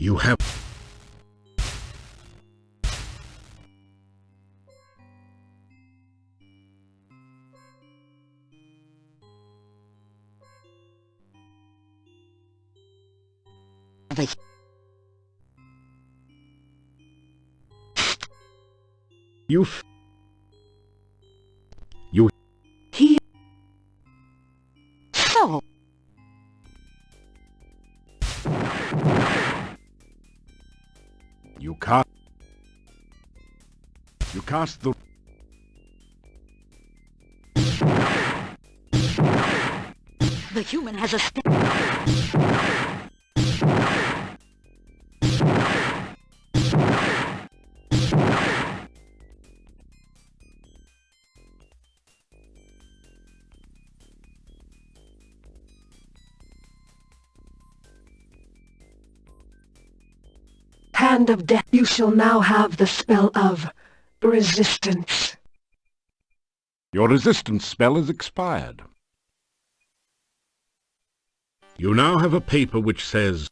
You have... The You cast... You cast the... the human has a st- Hand of Death, you shall now have the spell of resistance. Your resistance spell is expired. You now have a paper which says,